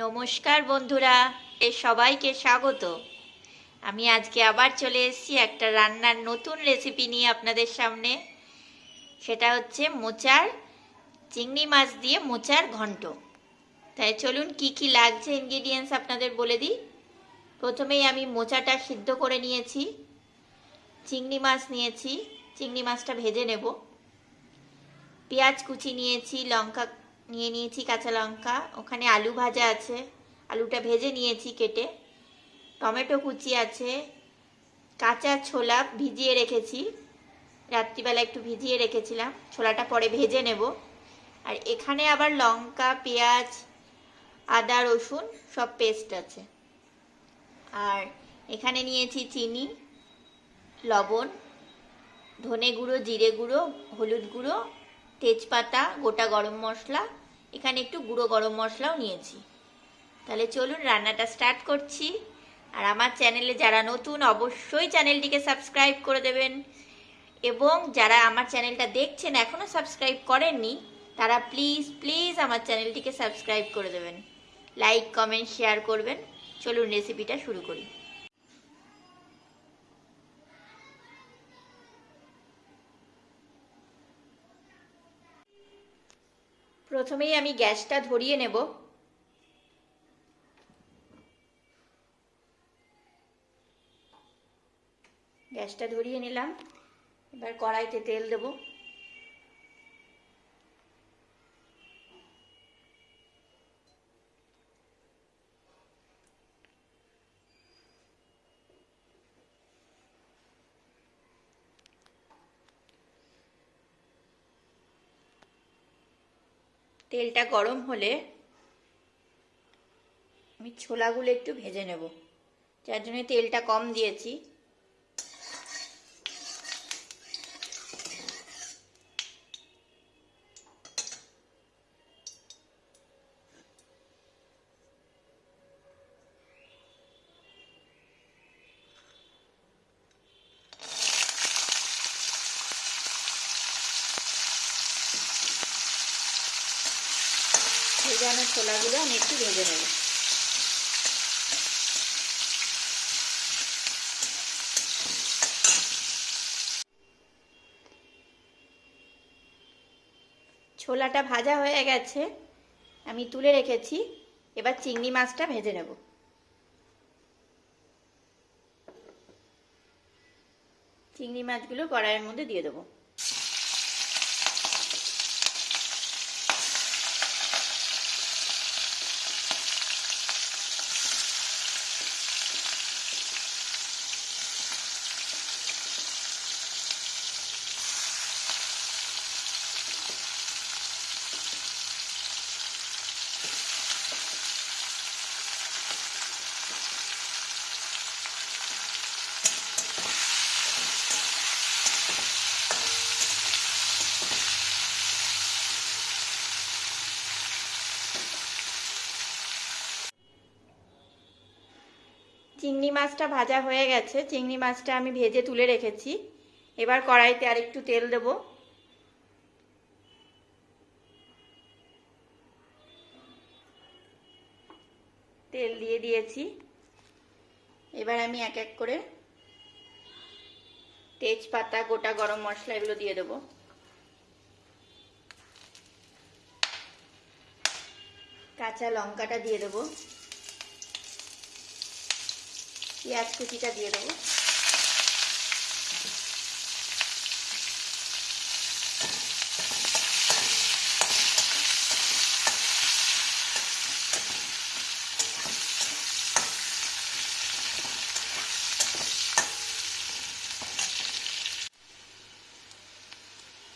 নমস্কার বন্ধুরা, এ সবাইকে স্বাগত। আমি আজকে আবার চলে এসেছি একটা রান্নার নতুন রেসিপি নিয়ে আপনাদের সামনে। সেটা হচ্ছে মোচার চিংড়ি মাছ দিয়ে মোচার ঘন্ট। তাই চলুন কি কি লাগছে ইনগ্রিডিয়েন্টস আপনাদের বলে দিই। প্রথমেই আমি মোচাটা সিদ্ধ করে নিয়েছি, চিংড়ি মাছ নিয়েছি, চিংড়ি মাছটা ভেজে নেব। পেঁয়াজ কুচি নিয়েছি, লঙ্কা নিয়ে নিয়েছি কাঁচা লঙ্কা। ওখানে আলু ভাজা আছে। আলুটা ভেজে নিয়েছি কেটে। টমেটো কুচি আছে। কাঁচা ছোলা ভিজিয়ে রেখেছি। রাত্রিবেলা একটু ভিজিয়ে রেখেছিলাম। ছোলাটা পরে ভেজে নেব। আর এখানে আবার লঙ্কা, পেঁয়াজ, আদা, রসুন সব পেস্ট আছে। আর এখানে নিয়েছি চিনি, লবণ, ধনে গুঁড়ো, জিরে গুঁড়ো, হলুদ গুঁড়ো তেজপাতা, গোটা গরম মশলা, এখানে একটু গুঁড়ো গরম মশলাও নিয়েছি। তাহলে চলুন রান্নাটা স্টার্ট করছি। আর আমার চ্যানেলে যারা নতুন, অবশ্যই চ্যানেলটিকে সাবস্ক্রাইব করে দেবেন। এবং যারা আমার চ্যানেলটা দেখছেন এখনও সাবস্ক্রাইব করেননি, তারা প্লিজ প্লিজ আমার চ্যানেলটিকে সাবস্ক্রাইব করে দেবেন। লাইক কমেন্ট শেয়ার করবেন। চলুন রেসিপিটা শুরু করি। প্রথমেই আমি গ্যাসটা ধরিয়ে নেব। গ্যাসটা ধরিয়ে নিলাম। এবার কড়াইতে তেল দেব। তেলটা গরম হলে আমি ছোলাগুলো একটু ভেজে নেব। যার জন্য তেলটা কম দিয়েছি। ছোলাগুলো আমি একটু ভেজে নেব। ছোলাটা ভাজা হয়ে গেছে, আমি তুলে রেখেছি, এবার চিংড়ি মাছটা ভেজে নেব। চিংড়ি মাছগুলো কড়াইয়ের মধ্যে দিয়ে দেবো। চিংড়ি মাছটা ভাজা হয়ে গেছে। চিংড়ি মাছটা আমি ভেজে তুলে রেখেছি। এবার কড়াইতে আর একটু তেল দেব। তেল দিয়ে দিয়েছি। এবার আমি এক এক করে তেজপাতা, গোটা গরম মশলা এগুলো দিয়ে দেবো। কাঁচা লঙ্কাটা দিয়ে দেবো। পেঁয়াজ কুচিটা দিয়ে দেবো।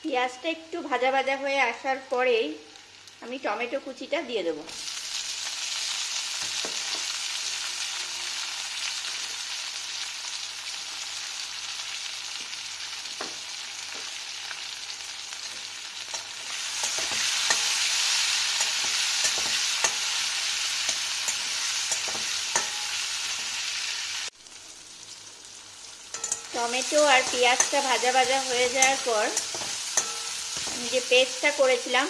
পেঁয়াজটা একটু ভাজা ভাজা হয়ে আসার পরেই আমি টমেটো কুচিটা দিয়ে দেবো। টমেটো আর পেঁয়াজটা ভাজা ভাজা হয়ে যাওয়ার পর আমি যে পেস্টটা করেছিলাম,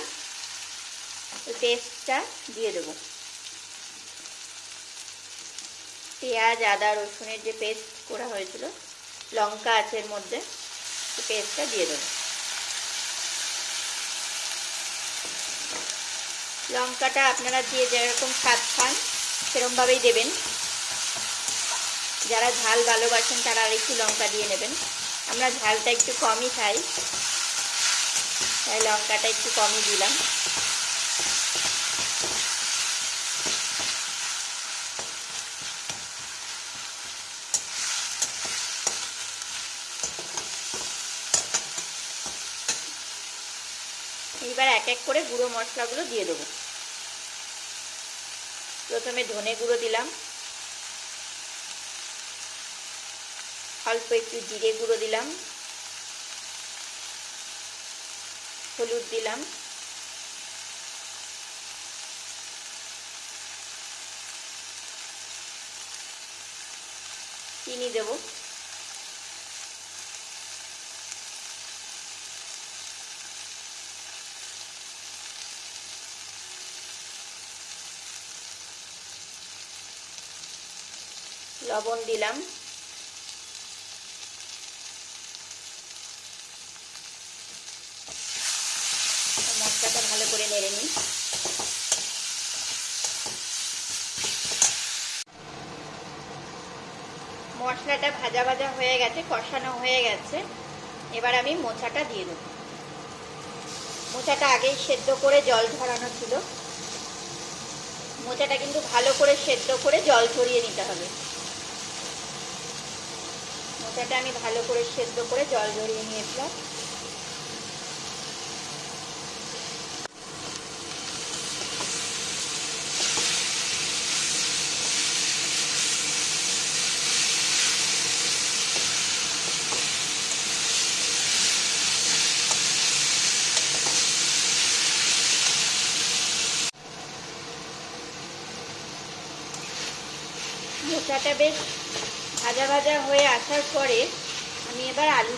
ওই পেস্টটা দিয়ে দেবো। পেঁয়াজ, আদা, রসুনের যে পেস্ট করা হয়েছিল, লঙ্কা আছে এর মধ্যে পেস্টটা দিয়ে দেবো। লঙ্কাটা আপনারা দিয়ে যেরকম স্বাদ খান সেরকমভাবেই দেবেন। যারা ঝাল ভালোবাসেন তারা আর একটু লঙ্কা দিয়ে নেবেন। আমরা ঝালটা একটু কমই খাই। তাই লঙ্কাটা একটু কমই দিলাম। এইবার এক এক করে গুঁড়ো মশলাগুলো দিয়ে দেবো। প্রথমে ধনে গুঁড়ো দিলাম। অল্প একটু জিরে গুঁড়ো দিলাম। হলুদ দিলাম। চিনি দেবো। লবণ দিলাম। মশলাটা ভালো করে নেড়ে নিই। মশলাটা ভাজা ভাজা হয়ে গেছে, কষানো হয়ে গেছে। এবার আমি মোচাটা দিয়ে দেবো। মোচাটা আগেই সেদ্ধ করে জল ঝরানো ছিল। মোচাটা কিন্তু ভালো করে সেদ্ধ করে জল ঝরিয়ে নিতে হবে। মোচাটা আমি ভালো করে সেদ্ধ করে জল ঝরিয়ে নিয়েছিলাম। মোচাটা বেশ ভাজা ভাজা হয়ে আসার পরে আমি এবার আলু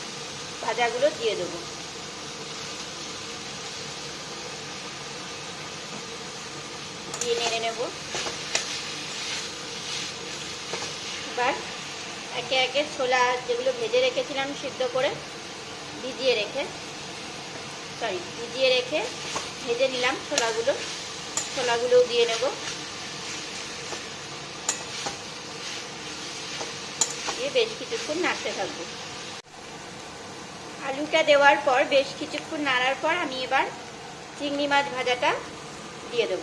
ভাজাগুলো দিয়ে দেবো। দিয়ে নেড়ে নেব। এবার একে একে ছোলা যেগুলো ভেজে রেখেছিলাম সিদ্ধ করে ভিজিয়ে রেখে সরি ভিজিয়ে রেখে ভেজে নিলাম ছোলাগুলো। ছোলাগুলোও দিয়ে নেব। দিয়ে বেশ কিছুক্ষণ নাড়তে থাকব। আলুটা দেওয়ার পর বেশ কিছুক্ষণ নাড়ার পর আমি এবার চিংড়ি মাছ ভাজাটা দিয়ে দেব।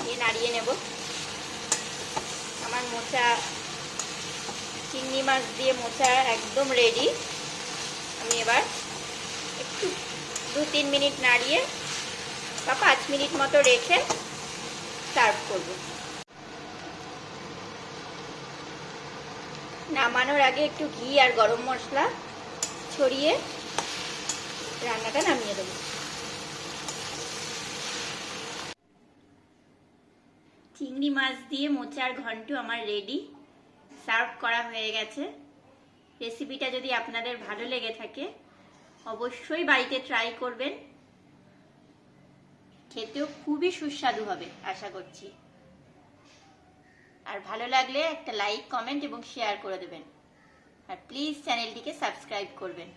দিয়ে নাড়িয়ে নেব। আমার মোচা, চিংড়ি মাছ দিয়ে মোচা একদম রেডি আমি এবার একটু দু তিন মিনিট নাড়িয়ে বা পাঁচ মিনিট মতো রেখে সার্ভ করব। নামানোর আগে একটু ঘি আর গরম মশলা ছড়িয়ে রান্নাটা নামিয়ে দেবো। চিংড়ি মাছ দিয়ে মোচার ঘন্ট আমার রেডি সার্ভ করা হয়ে গেছে। রেসিপিটা যদি আপনাদের ভালো লেগে থাকে, অবশ্যই বাড়িতে ট্রাই করবেন। খেতেও খুবই সুস্বাদু হবে, আশা করছি। আর ভালো লাগলে একটা লাইক কমেন্ট এবং শেয়ার করে দেবেন। আর প্লিজ চ্যানেলটিকে সাবস্ক্রাইব করবেন।